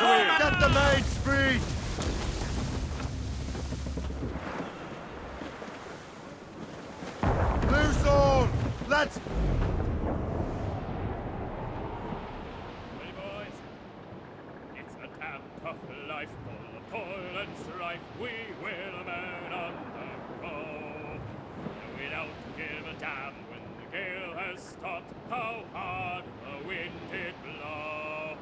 Get the maids free! Loose all! Let's... Hey boys, it's a damn tough life full of toil and strife. We will man undergo. We don't give a damn when the gale has stopped. How hard the wind did blow.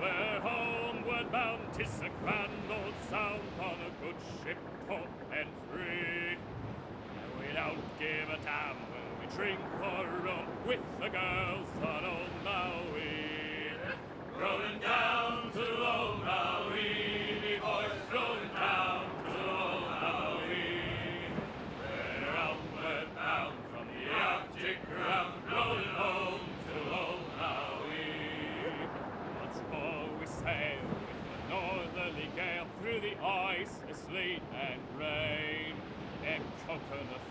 We're homeward bound, 'tis a grand old sound on a good ship, taut and free. We don't give a damn when we drink our rum with the girls on old Maui. Rolling down to old Maui, me boys, rolling down to old Maui. We're outward bound from the Arctic ground, rolling home to old Maui. Once more we sail with the northerly gale through the ice, the sleet and rain, and conquer the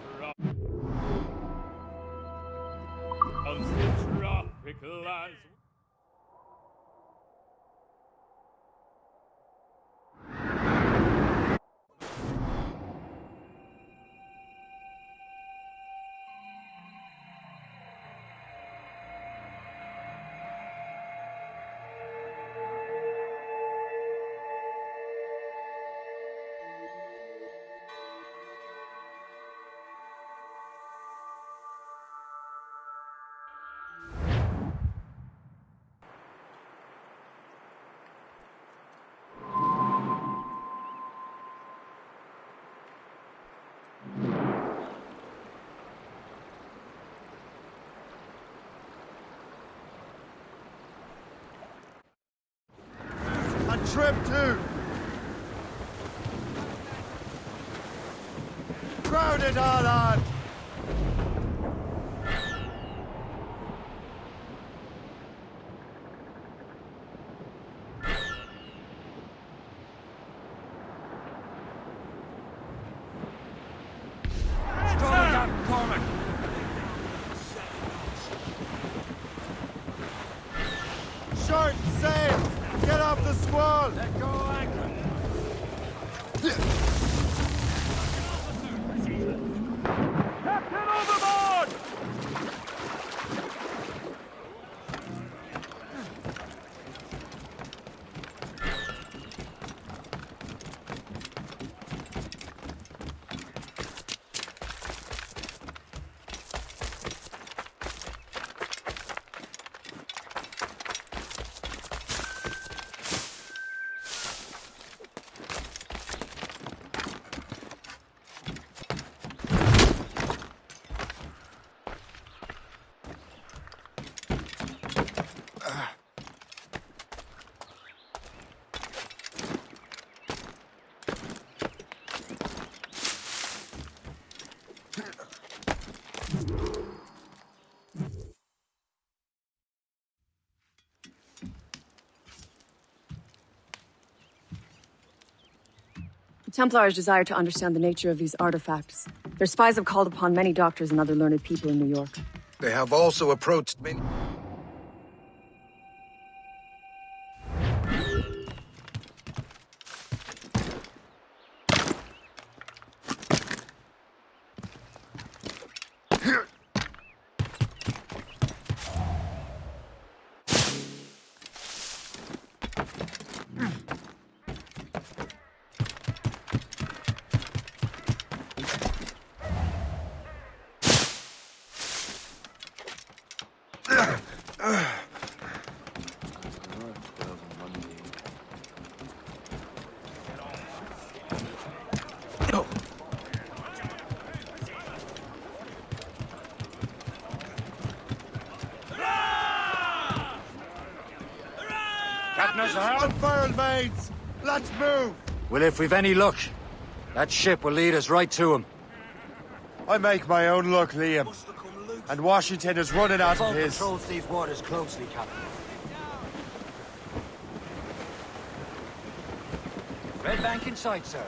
Trim too! Crowd it all on! Strong Captain Cormac. Short sail! Squall! Let go anchor. Templars desire to understand the nature of these artifacts. Their spies have called upon many doctors and other learned people in New York. They have also approached many... Captain us a help. Unfurled! Let's move! Well, if we've any luck, that ship will lead us right to him. I make my own luck, Liam. And Washington is running out of his. patrols these waters closely, Captain. Red Bank in sight, sir.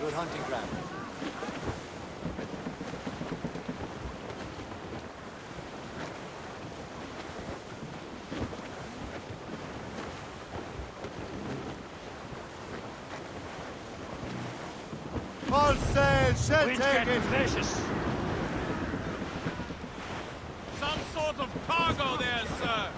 Good hunting ground. All sail, shell Wind's take it. vicious. Some sort of cargo there, sir.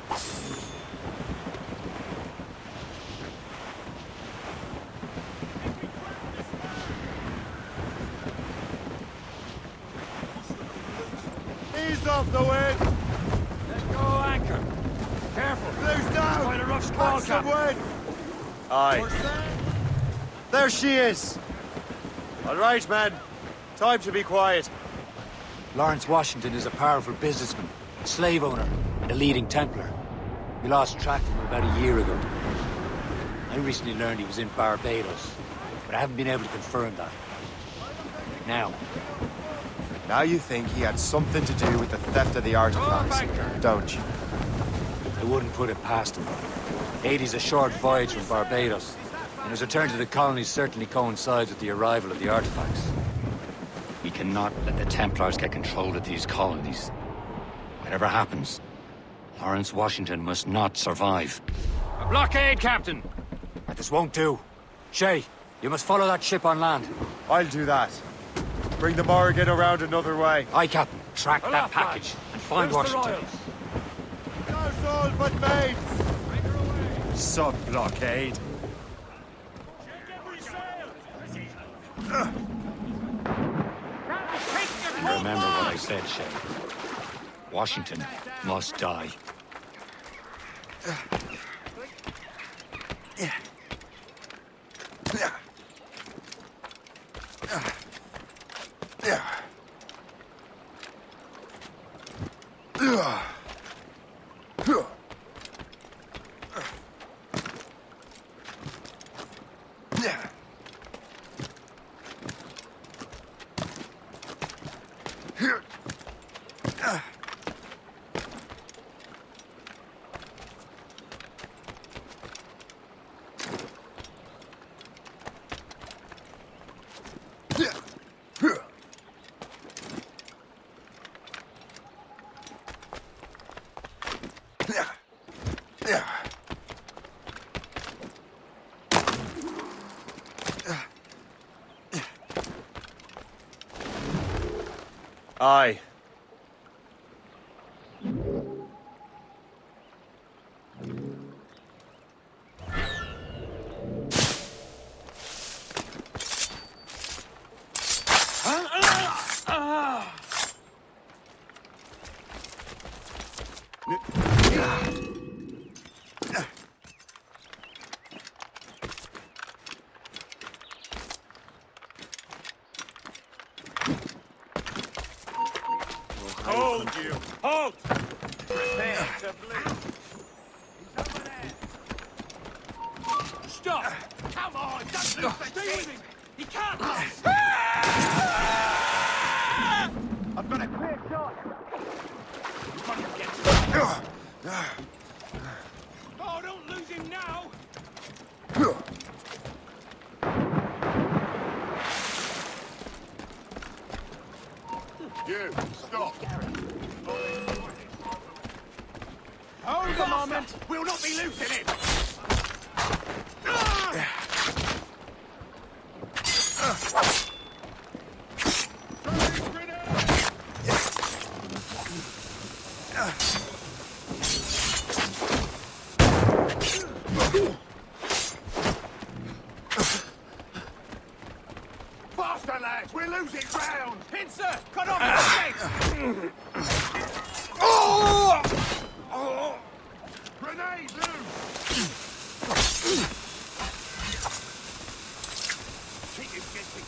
Ease off the wind. Let go anchor. Careful. Loose down. Quite a rough squall, Catch Captain. Aye. There she is. All right, man. Time to be quiet. Lawrence Washington is a powerful businessman, slave owner, and a leading Templar. We lost track of him about a year ago. I recently learned he was in Barbados, but I haven't been able to confirm that. Now, Now you think he had something to do with the theft of the artifacts, don't you? I wouldn't put it past him. Haiti's a short voyage from Barbados, and his return to the colonies certainly coincides with the arrival of the artifacts. We cannot let the Templars get control of these colonies. Whatever happens, Lawrence Washington must not survive. A blockade, Captain. But this won't do. Shay, you must follow that ship on land. I'll do that. Bring the Morrigan around another way. Aye, Captain. Track Well, that package lads. and find Where's Washington. No soul but mates. Remember what I said, Shay. Washington must die. Aye. Ah, ah, ah. Hold you! Halt! Prepare to bleed. Stop! Come on! Don't Stay with him! He can't lose! I've got a clear shot! Oh, don't lose him now! You, stop. Hold a moment! We'll not be losing him! Faster, lads! We're losing ground! Pincer! Cut off the escape! Oh! Grenade loose! Keep him guessing.